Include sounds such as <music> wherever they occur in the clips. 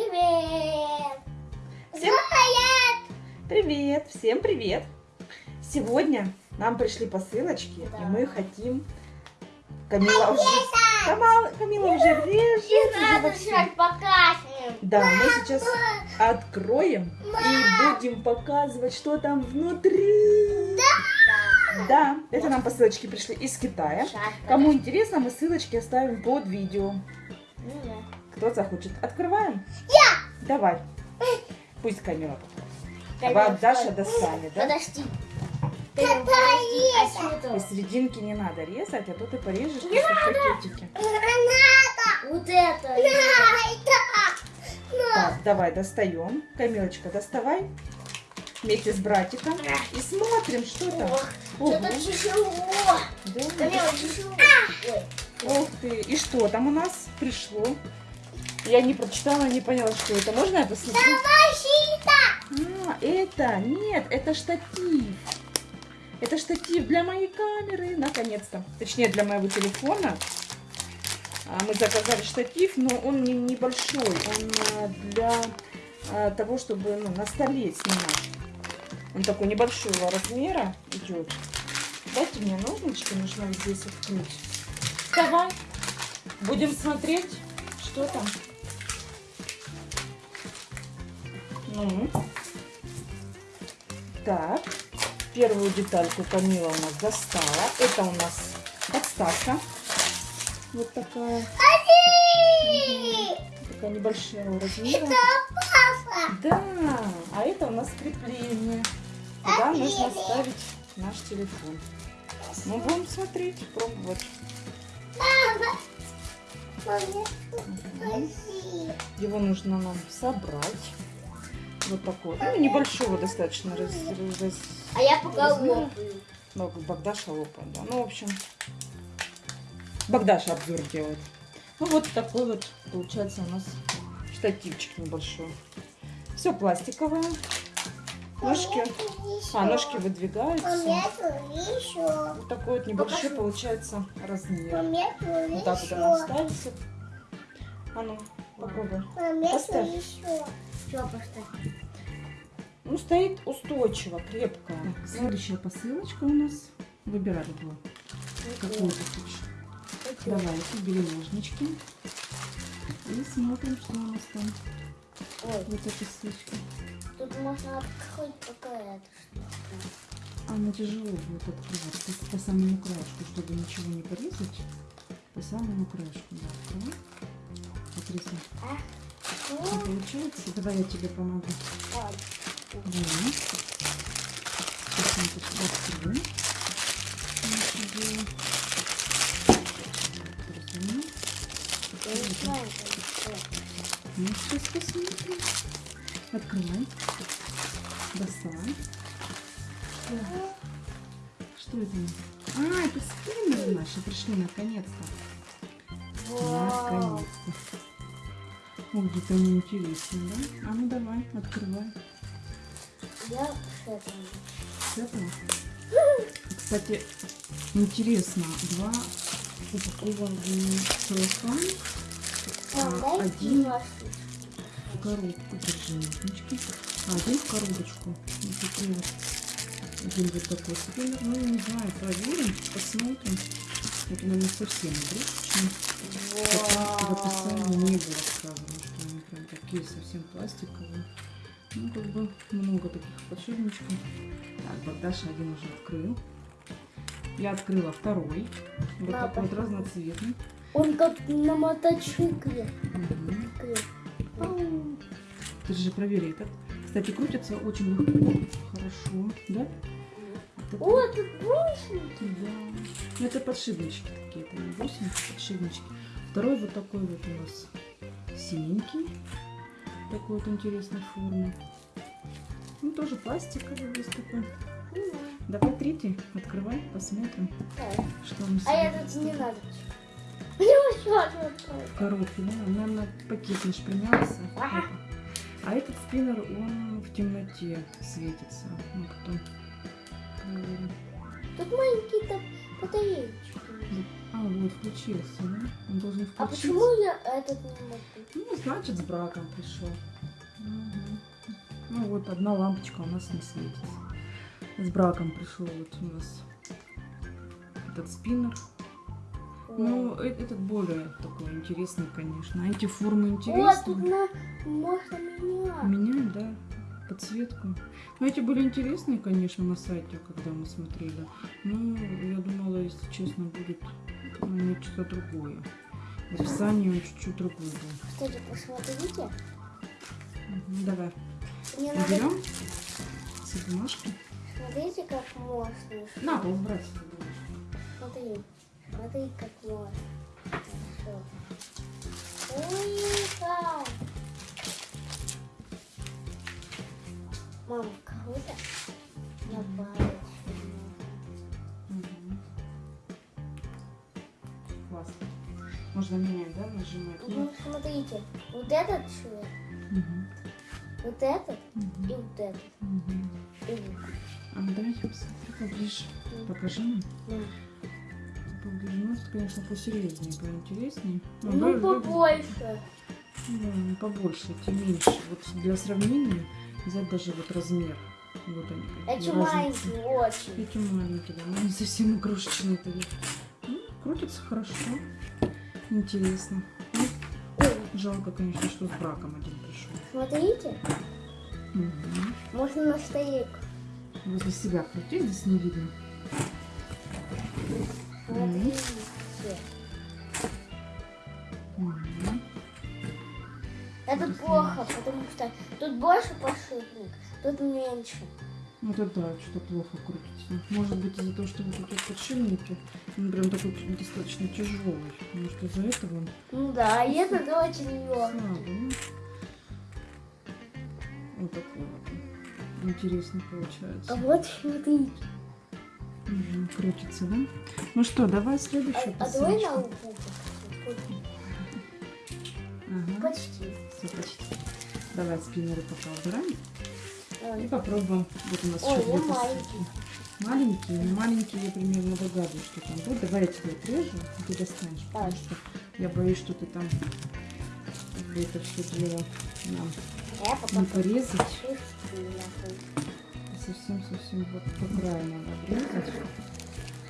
Привет! Всем Привет! привет! Всем привет! Сегодня нам пришли посылочки, Да. и мы хотим... Камила уже... Камала- Камила уже режет. Не надо сейчас покажем. Да, мы сейчас откроем и будем показывать, что там внутри. Да, это нам посылочки пришли из Китая. Кому интересно, мы ссылочки оставим под видео. Кто захочет. Открываем? Я! Давай. Пусть Камила попробует. А Даша достанет, да? Подожди. И это? серединки не надо резать, а то ты порежешь просто в пакетике. Вот это. Так, давай достаем. Камилочка, доставай. Вместе с братиком. И смотрим, что там. Что-то тяжело. Да. Камила, тяжело. Ой. Ух ты. И что там у нас пришло? Я не прочитала, не поняла, что это. Можно я посмотрю? А, это, нет, это штатив. Это штатив для моей камеры, наконец-то. Точнее, для моего телефона. А, Мы заказали штатив, но он не небольшой. Он а, для а, того, чтобы ну, на столе снимать. Он такой небольшого размера идет. Дайте мне ножнички, нужно здесь открыть. Давай, будем смотреть, что там. Ну, так, первую детальку Камила у нас достала. Это у нас подставка. Вот такая. Такая небольшого размера. Да, а это у нас крепление. Туда нужно ставить наш телефон. Мы будем смотреть, пробовать. Его нужно нам собрать. Вот такой. Ну, небольшого достаточно раз, раз- А я пока Размера? лопаю. ну, Богдаша лопает, да. Ну, в общем, Богдаша обзор делает. Ну, вот такой вот получается у нас штативчик небольшой. Все пластиковое. Ножки. А, ножки выдвигаются. Вот такой вот небольшой Покажи. получается размер. Вот так вот она ставится. А ну, попробуй. Поставь. Что поставь? Ну, стоит устойчиво, крепко. следующая посылочка у нас. Выбирай любую. Какую ты хочешь. Давайте, бери ножнички. И смотрим, что у нас там. Ой, Вот эта ссылочка. тут можно открыть пока это что-то. Она тяжело будет открывать. Есть по самому краешку, чтобы ничего не порезать. По самому краешку, да, открывай. Отрезай. Не получается? Давай я тебе помогу. Ладно. Да. Сейчас мы тут откроем. Ну, сейчас посмотрим. Открывай. Доставай. Что это? А, это скиннеры наши пришли наконец-то. Наконец-то. Ой, где-то они интересные, да? А ну давай, открывай. Я с этого. С этого. Кстати, интересно, два упакованные целлофана А, А, один- в коробку, держи а один в коробочку. Вот такой вот. Один вот такой спиннер. Ну, не знаю, проверим, посмотрим. Это, наверное, совсем игрушечный. Потому что в описании не было сказано, что они прям такие совсем пластиковые. Ну, как бы много таких подшипничков. Так, Богдаша один уже открыл. Я открыла второй. Вот Да, такой вот разноцветный. Он как на мотоцикле. Ау. Ты же проверь этот. Кстати, крутится очень легко, хорошо, да? Это- О, тут бусинки. Да. Ну, это подшипнички такие, это не бусинки, подшипнички. Второй вот такой вот у нас синенький. Такой вот интересной формы. Ну, тоже пластиковый весь такой. Давай третий, открывай, посмотрим, Так. что он А я тут не надо. Мне еще одну открою. коробки, да? Наверное, пакет наш принялся. Ага. А этот спиннер, он в темноте светится. Ну, потом. Тут маленькие так батареечки. А, вот, включился, да? Он должен включиться. А почему я этот не могу? Ну, значит, с браком пришел. Мгм. Ну, вот одна лампочка у нас не светится. С браком пришел вот у нас этот спиннер. Ну, э- этот более такой интересный, конечно. Эти формы Вот, тут интересные. на... можно менять. Меняем, да, подсветку. Ну, эти были интересные, конечно, на сайте, когда мы смотрели. Ну, я думала, если честно, будет ну, нечто другое. В описании он чуть-чуть другой был. Кстати, посмотрите. Давай. Мне надо... Берем все бумажки. Смотрите, как можно. На пол брать. Смотри. Смотри, как можно. Ой, Мама, круто. Добавить. Мгм. Классно. Можно менять, да, нажимать? Ну, смотрите. Вот этот цвет, Мгм. вот этот и Мгм. вот этот. И вот. А ну давайте посмотрим поближе. Покажи нам. Ну, Поближе. Ну, это, конечно, посерьезнее, поинтереснее. Ну, давай- давай- побольше. Да, побольше, тем меньше. Вот для сравнения взять даже вот размер. Вот они Эти маленькие очень. Эти маленькие, да, не совсем игрушечные такие. Ну, крутится хорошо. Интересно. Ну, жалко, конечно, что с браком один пришел. смотрите, Мгм. можно на стоек. Возле себя крути, здесь не видно. Смотрите. Это плохо, потому что тут больше подшипник, тут меньше. Вот это да, что-то плохо крутится. Может быть из-за того, что вот эти подшипники, он прям такой достаточно тяжелый. Может из-за этого он Ну да, и этот очень легкий. ну. Вот такой вот. Интересно получается. А вот смотрите. Мгм, крутится, да? Ну что, давай А, следующую а давай на посылочку. Почти. все почти. Давай спиннеры пока убираем. И Ой, попробуем. Вот у нас Ой, еще две посылки. маленький. Маленькие, но маленькие я примерно догадываюсь, что там будет. Давай я тебе отрежу, и ты достанешь. Потому что я боюсь, что ты там это все дело нам а не порезать. Совсем-совсем вот по краю надо обрезать.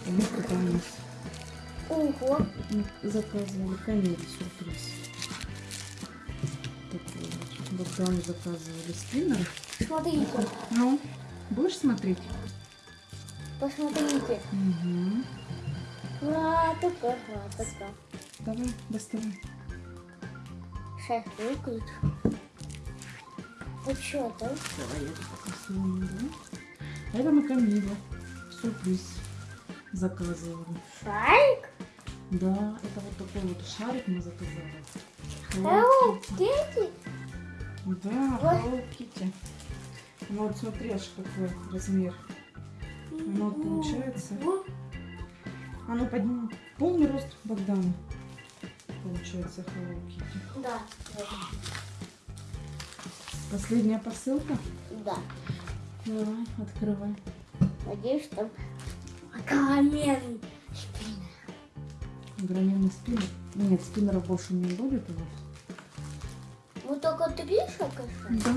Потому что там у нас Ого, заказывали канели сюрприз. Вот. Богдану заказывали спиннер. смотрите, Ну, будешь смотреть? посмотрите. Угу. Ладно, ладно. Давай, доставай. Сейчас выключу. Ну что там? Давай я да? Это мы Камилу. Сюрприз заказывали. Шарик? Да, это вот такой вот шарик мы заказали. Hello Hello Kitty. Да. Hello Kitty. Ну вот смотри, аж какой размер. Ну вот получается. А ну подними. Полный рост Богдана. Получается Hello Kitty. Да, Последняя посылка. да. Давай, открывай. Надеюсь, там камень. Граненый спиннер. Нет, спиннеров больше не будет у вас. Ну только три шокоша. Да.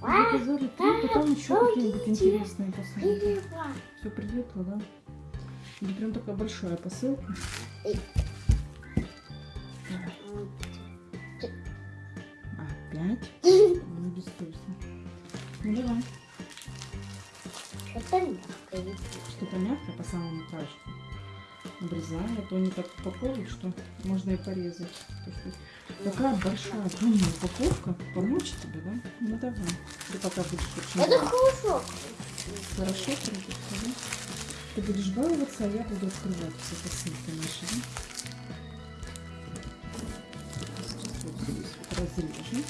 А, Заказали три, потом еще какие-нибудь интересные посылки. Все прилипло, да? Это прям такая большая посылка. Опять? <laughs> Ну, бессовестно. Ну давай. Что-то мягкое. Что-то мягкое по самому краешку. Обрезаем, а то они так упаковывают, что можно и порезать. Такая большая, длинная упаковка. Помочь тебе, да? Ну давай. Ты пока будешь очень Это хорошо. хорошо да? Ты будешь баловаться, а я буду открывать все посылки наши, да? Вот здесь вот разрежем.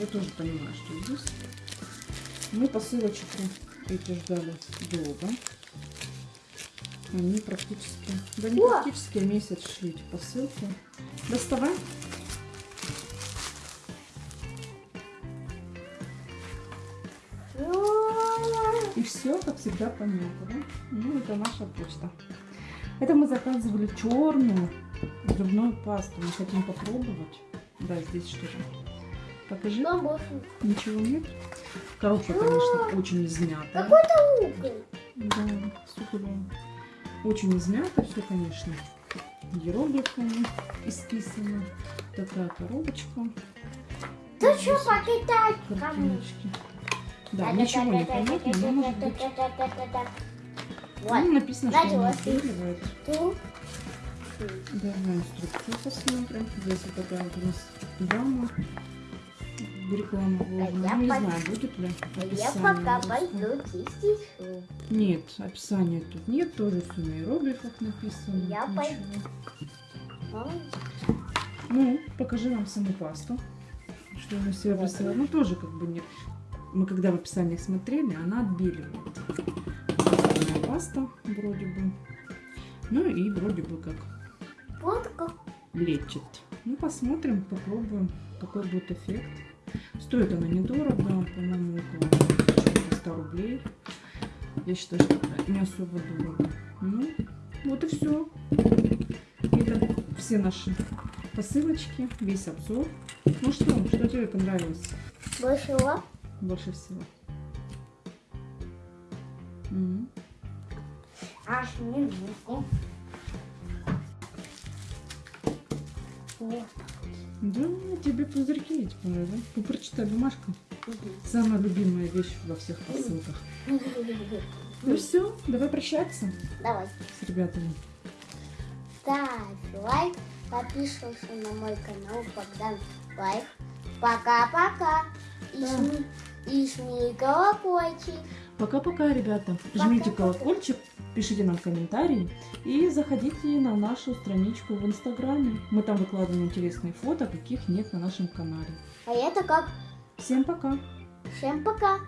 Я тоже понимаю, что здесь. Мы посылочку эти ждали долго. Они практически, да не практически, а месяц шли эти посылки. Доставай. И все, как всегда, понятно, да? Ну, это наша почта. Это мы заказывали черную зубную пасту. Мы хотим попробовать. Да, здесь что же? Покажи. Ничего нет. Коробка, конечно, очень измятая. Какой-то уголь. Да, с углем. Очень измято все, конечно. Иероглифами исписано. Такая коробочка. Ты что покидать? Картиночки. Да, ничего не понятно, но может быть... Вот. Ну, написано, что Знаете, он у вас есть- отбеливает. Тут. Давай инструкцию посмотрим. Здесь вот такая вот у нас дама. Реклама вложена. я Ну, не пой- знаю, будет ли Я описание пока русское. пойду чистить. Нет, описания тут нет, тоже все на иероглифах написано. Я Ничего. пойду. Ну, покажи нам саму пасту. Что она себя представляет. Ну, тоже как бы нет. Мы когда в описаниях смотрели, она отбеливает. Такая паста вроде бы. Ну и вроде бы как Вот как. лечит. Ну, посмотрим, попробуем, какой будет эффект. Стоит она недорого, по-моему, около 100 рублей. Я считаю, что это не особо дорого. Ну, вот и все. Это все наши посылочки, весь обзор. Ну что, что тебе понравилось Больше лап. больше всего? М. Аж минутку. Вот. Да, тебе пузырьки эти понравились? Ну, прочитай, бумажка. Самая любимая вещь во всех посылках. Ну все, давай прощаться Давай. с ребятами. Ставь лайк, подписывайся на мой канал Богдан Life. Пока-пока. И, Да. и жми колокольчик. Пока-пока, ребята. Жмите Пока-пока. колокольчик, пишите нам комментарии и заходите на нашу страничку в Инстаграме. Мы там выкладываем интересные фото, каких нет на нашем канале. А это как? Всем пока! Всем пока.